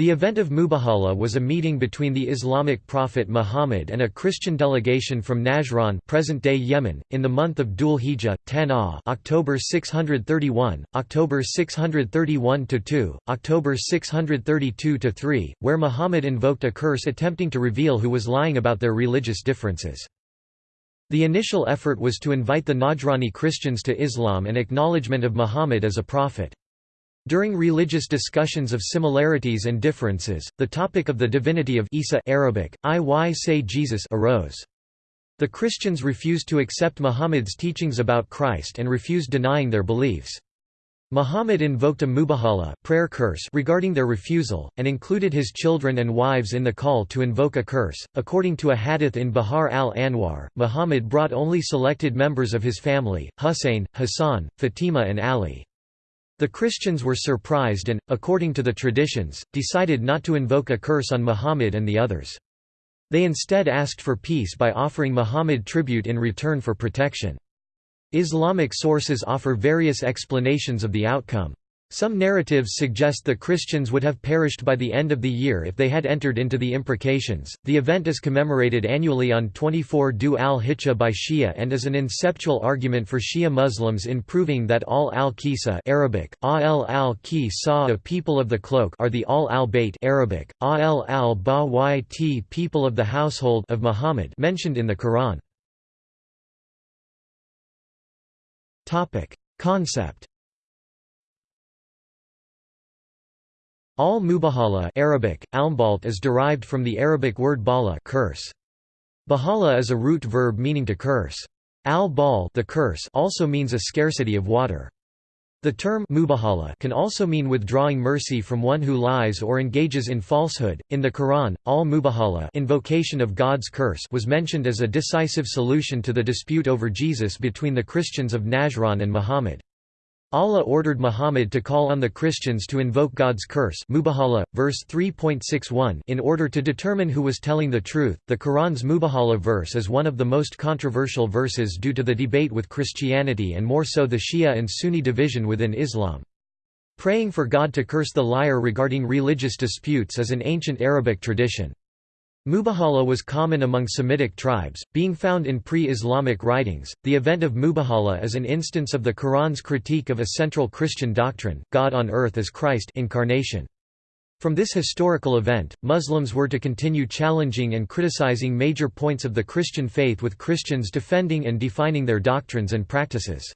The event of Mubahala was a meeting between the Islamic prophet Muhammad and a Christian delegation from Najran present-day Yemen, in the month of Dhul Hijjah, 10 ah October 631, October 631–2, October 632–3, where Muhammad invoked a curse attempting to reveal who was lying about their religious differences. The initial effort was to invite the Najrani Christians to Islam and acknowledgement of Muhammad as a prophet. During religious discussions of similarities and differences, the topic of the divinity of Isa Arabic, I say Jesus arose. The Christians refused to accept Muhammad's teachings about Christ and refused denying their beliefs. Muhammad invoked a mubahala prayer curse regarding their refusal, and included his children and wives in the call to invoke a curse. According to a hadith in Bihar al-Anwar, Muhammad brought only selected members of his family, Hussein, Hassan, Fatima and Ali. The Christians were surprised and, according to the traditions, decided not to invoke a curse on Muhammad and the others. They instead asked for peace by offering Muhammad tribute in return for protection. Islamic sources offer various explanations of the outcome. Some narratives suggest the Christians would have perished by the end of the year if they had entered into the imprecations. The event is commemorated annually on 24 Dhu al-Hijjah by Shia and is an inceptual argument for Shia Muslims in proving that Ahl al-Qisa Arabic, al al-Qisa people of the cloak are the Ahl al-Bayt Arabic, al al-Bawayt people of the household of Muhammad mentioned in the Quran. Topic: Concept Al-Mubahala Arabic, almbalt is derived from the Arabic word bala curse. Bahala is a root verb meaning to curse. Al-bal the curse also means a scarcity of water. The term mubahala can also mean withdrawing mercy from one who lies or engages in falsehood. In the Quran, al-mubahala invocation of God's curse was mentioned as a decisive solution to the dispute over Jesus between the Christians of Najran and Muhammad. Allah ordered Muhammad to call on the Christians to invoke God's curse Mubahala, verse 3.61 in order to determine who was telling the truth. The Quran's Mubahala verse is one of the most controversial verses due to the debate with Christianity and more so the Shia and Sunni division within Islam. Praying for God to curse the liar regarding religious disputes is an ancient Arabic tradition. Mubahala was common among Semitic tribes, being found in pre-Islamic writings. The event of Mubahala is an instance of the Quran's critique of a central Christian doctrine, God on earth as Christ incarnation. From this historical event, Muslims were to continue challenging and criticizing major points of the Christian faith with Christians defending and defining their doctrines and practices.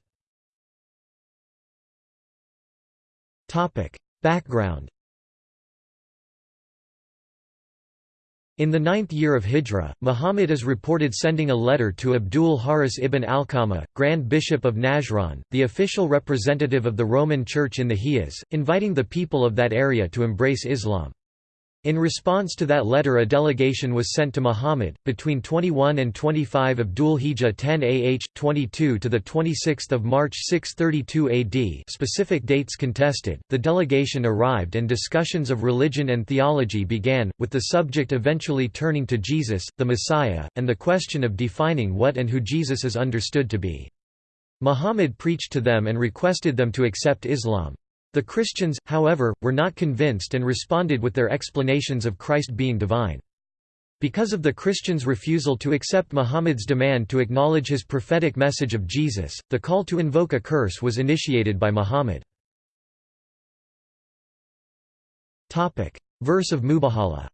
Background In the ninth year of Hijra, Muhammad is reported sending a letter to Abdul Haris ibn Alqama, Grand Bishop of Najran, the official representative of the Roman Church in the Hijaz, inviting the people of that area to embrace Islam. In response to that letter a delegation was sent to Muhammad, between 21 and 25 of Dhul Hijjah 10 AH, 22 to 26 March 632 AD specific dates contested, the delegation arrived and discussions of religion and theology began, with the subject eventually turning to Jesus, the Messiah, and the question of defining what and who Jesus is understood to be. Muhammad preached to them and requested them to accept Islam. The Christians, however, were not convinced and responded with their explanations of Christ being divine. Because of the Christians' refusal to accept Muhammad's demand to acknowledge his prophetic message of Jesus, the call to invoke a curse was initiated by Muhammad. Verse of Mubahala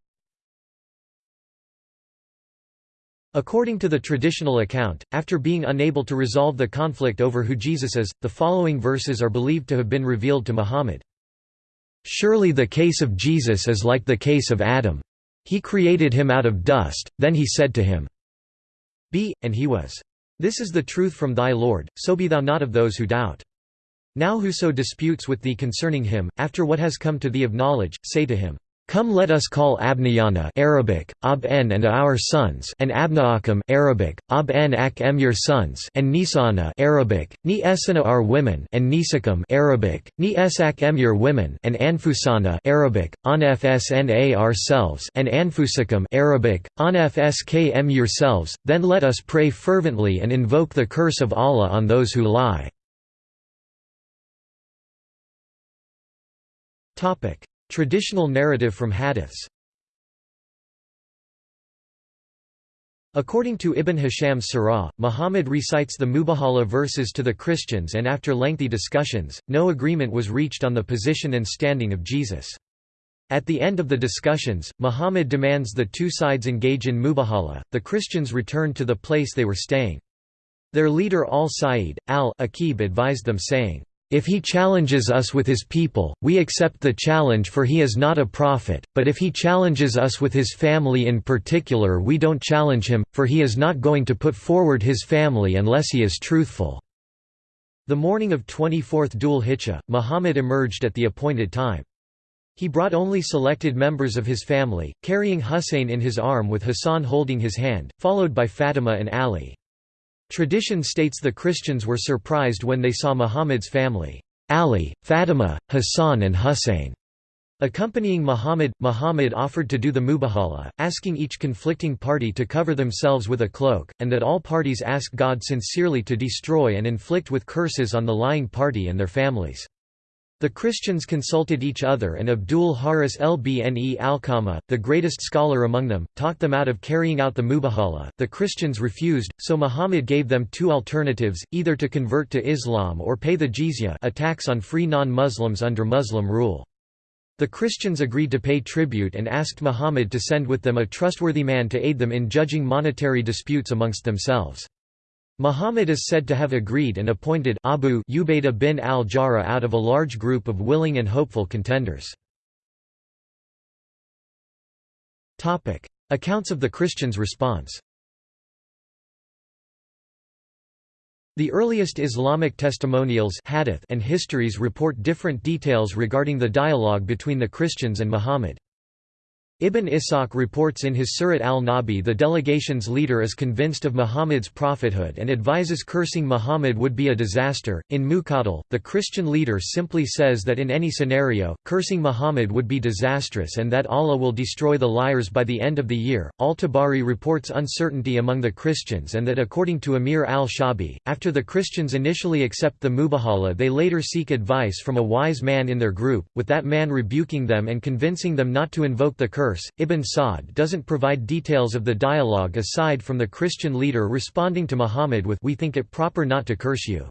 According to the traditional account, after being unable to resolve the conflict over who Jesus is, the following verses are believed to have been revealed to Muhammad. Surely the case of Jesus is like the case of Adam. He created him out of dust, then he said to him, Be, and he was. This is the truth from thy Lord, so be thou not of those who doubt. Now whoso disputes with thee concerning him, after what has come to thee of knowledge, say to him, Come let us call Abnayana Arabic, Ab-en and our sons and Abnaakum Arabic, Ab-en ak-em your sons and Nisana Arabic, Ni esana our women and Nisakum Arabic, Ni esak-em your women and Anfusana Arabic, Anfsna ourselves and Anfusakum Arabic, Anfskm yourselves, then let us pray fervently and invoke the curse of Allah on those who lie. Traditional narrative from hadiths According to Ibn Hisham's Sirah, Muhammad recites the Mubahala verses to the Christians and after lengthy discussions, no agreement was reached on the position and standing of Jesus. At the end of the discussions, Muhammad demands the two sides engage in Mubahala, the Christians return to the place they were staying. Their leader al-Sa'id, al-Aqib advised them saying, if he challenges us with his people, we accept the challenge for he is not a prophet, but if he challenges us with his family in particular we don't challenge him, for he is not going to put forward his family unless he is truthful." The morning of 24th Dhul Hijjah, Muhammad emerged at the appointed time. He brought only selected members of his family, carrying Husayn in his arm with Hassan holding his hand, followed by Fatima and Ali. Tradition states the Christians were surprised when they saw Muhammad's family, Ali, Fatima, Hassan and Hussein, Accompanying Muhammad, Muhammad offered to do the mubahala, asking each conflicting party to cover themselves with a cloak, and that all parties ask God sincerely to destroy and inflict with curses on the lying party and their families. The Christians consulted each other and Abdul Haris Ibne Alqama, the greatest scholar among them, talked them out of carrying out the Mubahala. The Christians refused, so Muhammad gave them two alternatives, either to convert to Islam or pay the jizya a tax on free non-Muslims under Muslim rule. The Christians agreed to pay tribute and asked Muhammad to send with them a trustworthy man to aid them in judging monetary disputes amongst themselves. Muhammad is said to have agreed and appointed Abu Ubaidah bin al-Jarrah out of a large group of willing and hopeful contenders. Accounts of the Christians' response The earliest Islamic testimonials hadith and histories report different details regarding the dialogue between the Christians and Muhammad. Ibn Ishaq reports in his Sirat al-Nabi the delegation's leader is convinced of Muhammad's prophethood and advises cursing Muhammad would be a disaster. In Muqatil, the Christian leader simply says that in any scenario, cursing Muhammad would be disastrous and that Allah will destroy the liars by the end of the year. Al-Tabari reports uncertainty among the Christians and that according to Amir al-Shabi, after the Christians initially accept the Mubahala they later seek advice from a wise man in their group, with that man rebuking them and convincing them not to invoke the curse verse, Ibn Sa'd doesn't provide details of the dialogue aside from the Christian leader responding to Muhammad with We think it proper not to curse you.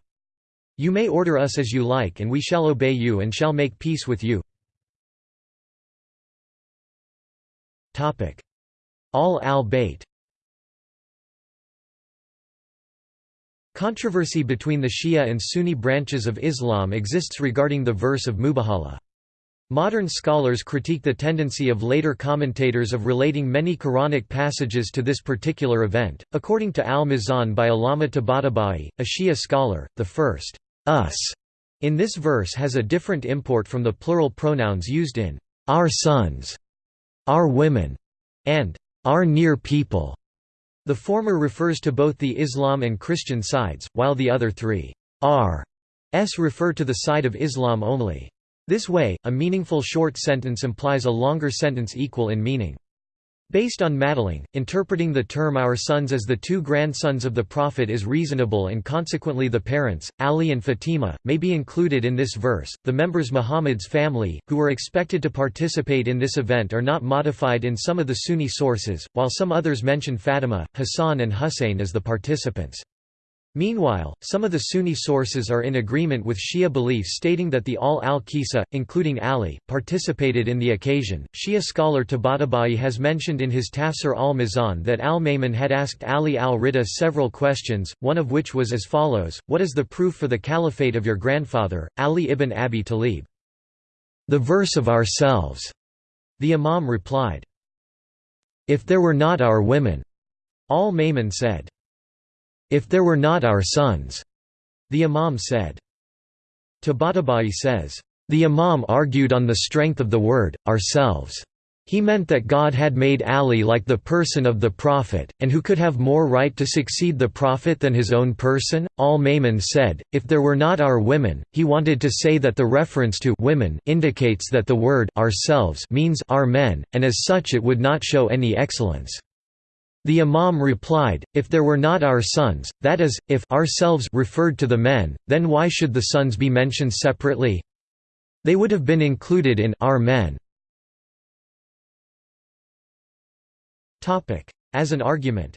You may order us as you like and we shall obey you and shall make peace with you. Ahl al-Bayt Controversy between the Shia and Sunni branches of Islam exists regarding the verse of Mubahala. Modern scholars critique the tendency of later commentators of relating many Quranic passages to this particular event. According to Al-Mizan by Allama Tabatabai, a Shia scholar, the first us in this verse has a different import from the plural pronouns used in our sons, our women, and our near people. The former refers to both the Islam and Christian sides, while the other three are s refer to the side of Islam only. This way, a meaningful short sentence implies a longer sentence equal in meaning. Based on Madelung, interpreting the term our sons as the two grandsons of the Prophet is reasonable and consequently the parents, Ali and Fatima, may be included in this verse. The members Muhammad's family, who were expected to participate in this event are not modified in some of the Sunni sources, while some others mention Fatima, Hassan and Husayn as the participants. Meanwhile, some of the Sunni sources are in agreement with Shia beliefs stating that the Ahl al-Qisa, including Ali, participated in the occasion. Shia scholar Tabatabai has mentioned in his Tafsir al-Mizan that al-Ma'mun had asked Ali al-Rida several questions, one of which was as follows, What is the proof for the caliphate of your grandfather, Ali ibn Abi Talib? The verse of ourselves. The Imam replied. If there were not our women. Al-Ma'mun said. If there were not our sons, the Imam said. Tabatabai says, the Imam argued on the strength of the word, ourselves. He meant that God had made Ali like the person of the Prophet, and who could have more right to succeed the Prophet than his own person? Al-Ma'mun said, if there were not our women, he wanted to say that the reference to women indicates that the word ourselves means our men, and as such it would not show any excellence. The Imam replied, If there were not our sons, that is, if ourselves referred to the men, then why should the sons be mentioned separately? They would have been included in our men. As an argument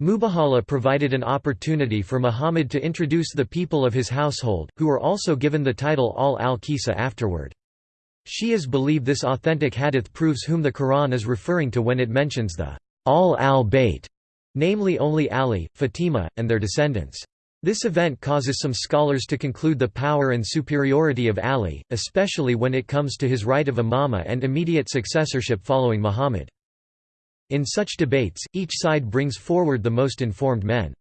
Mubahala provided an opportunity for Muhammad to introduce the people of his household, who were also given the title al-Al-Qisa afterward. Shias believe this authentic hadith proves whom the Quran is referring to when it mentions the Ahl al-Bayt, namely only Ali, Fatima, and their descendants. This event causes some scholars to conclude the power and superiority of Ali, especially when it comes to his right of imama and immediate successorship following Muhammad. In such debates, each side brings forward the most informed men.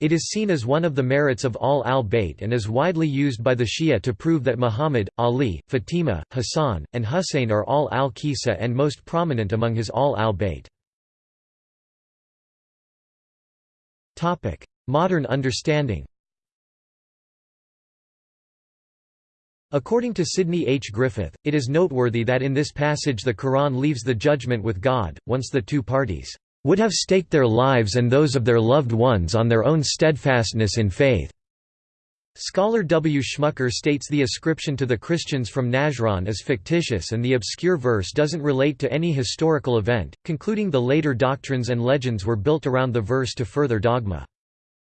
It is seen as one of the merits of Ahl al-Bayt and is widely used by the Shia to prove that Muhammad, Ali, Fatima, Hassan, and Hussein are Ahl al-Qisa and most prominent among his Ahl al-Bayt. Modern understanding According to Sidney H. Griffith, it is noteworthy that in this passage the Quran leaves the judgment with God, once the two parties would have staked their lives and those of their loved ones on their own steadfastness in faith. Scholar W. Schmucker states the ascription to the Christians from Najran is fictitious and the obscure verse doesn't relate to any historical event, concluding the later doctrines and legends were built around the verse to further dogma.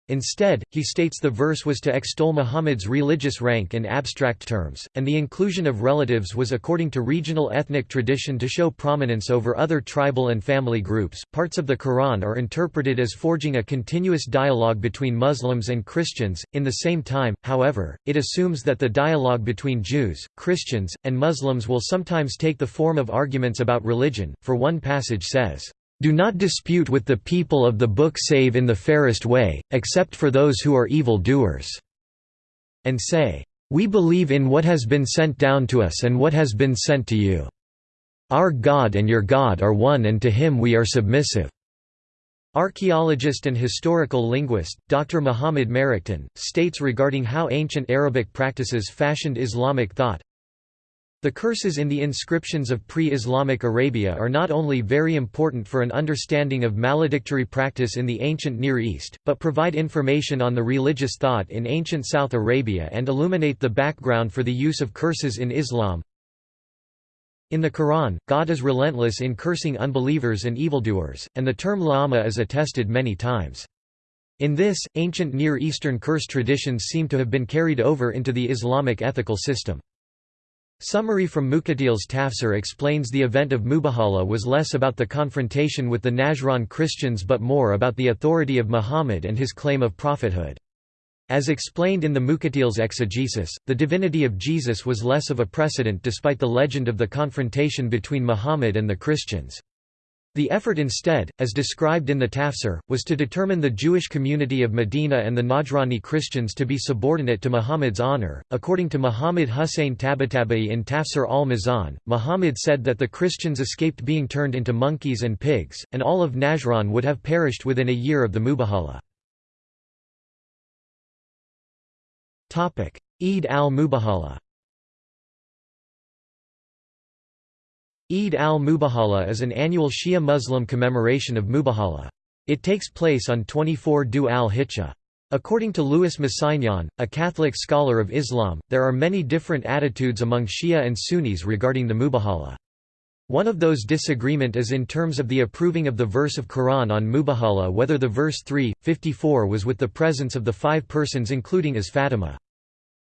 Instead, he states the verse was to extol Muhammad's religious rank in abstract terms, and the inclusion of relatives was according to regional ethnic tradition to show prominence over other tribal and family groups. Parts of the Quran are interpreted as forging a continuous dialogue between Muslims and Christians. In the same time, however, it assumes that the dialogue between Jews, Christians, and Muslims will sometimes take the form of arguments about religion, for one passage says, do not dispute with the people of the book save in the fairest way, except for those who are evil doers." And say, "We believe in what has been sent down to us and what has been sent to you. Our God and your God are one and to him we are submissive." Archaeologist and historical linguist, Dr. Muhammad Maraqten, states regarding how ancient Arabic practices fashioned Islamic thought, the curses in the inscriptions of pre-Islamic Arabia are not only very important for an understanding of maledictory practice in the ancient Near East, but provide information on the religious thought in ancient South Arabia and illuminate the background for the use of curses in Islam. In the Quran, God is relentless in cursing unbelievers and evildoers, and the term lama is attested many times. In this, ancient Near Eastern curse traditions seem to have been carried over into the Islamic ethical system. Summary from Muqatil's Tafsir explains the event of Mubahala was less about the confrontation with the Najran Christians but more about the authority of Muhammad and his claim of prophethood. As explained in the Muqatil's exegesis, the divinity of Jesus was less of a precedent despite the legend of the confrontation between Muhammad and the Christians. The effort instead, as described in the Tafsir, was to determine the Jewish community of Medina and the Najrani Christians to be subordinate to Muhammad's honor. According to Muhammad Hussein Tabatabai in Tafsir al-Mizan, Muhammad said that the Christians escaped being turned into monkeys and pigs, and all of Najran would have perished within a year of the Mubahala. Eid al-Mubahala Eid al-Mubahala is an annual Shia Muslim commemoration of Mubahala. It takes place on 24 Dhu al-Hijjah. According to Louis Massignon, a Catholic scholar of Islam, there are many different attitudes among Shia and Sunnis regarding the Mubahala. One of those disagreement is in terms of the approving of the verse of Quran on Mubahala whether the verse 3, 54 was with the presence of the five persons including as Fatima.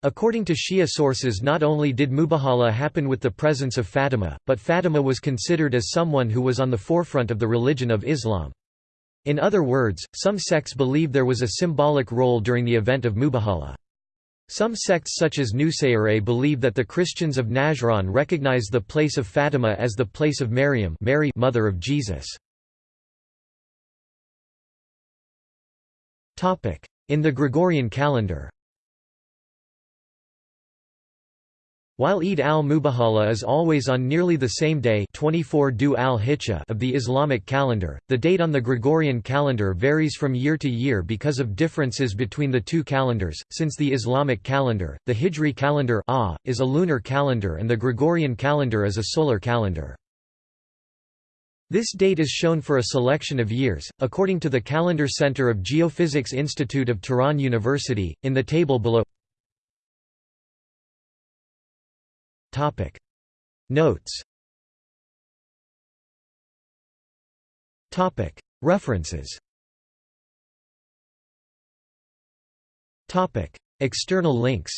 According to Shia sources not only did Mubahala happen with the presence of Fatima, but Fatima was considered as someone who was on the forefront of the religion of Islam. In other words, some sects believe there was a symbolic role during the event of Mubahala. Some sects such as Nusayri believe that the Christians of Najran recognize the place of Fatima as the place of Maryam Mary mother of Jesus. In the Gregorian calendar While Eid al-Mubahala is always on nearly the same day 24 Du al of the Islamic calendar, the date on the Gregorian calendar varies from year to year because of differences between the two calendars, since the Islamic calendar, the Hijri calendar is a lunar calendar and the Gregorian calendar is a solar calendar. This date is shown for a selection of years, according to the Calendar Center of Geophysics Institute of Tehran University, in the table below Topic. Notes. Topic. References. Topic. External links.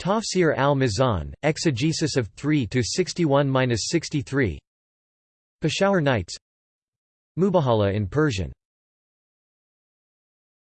Tafsir al-Mizan, Exegesis of 3–61–63 Peshawar Nights. Mubahala in Persian.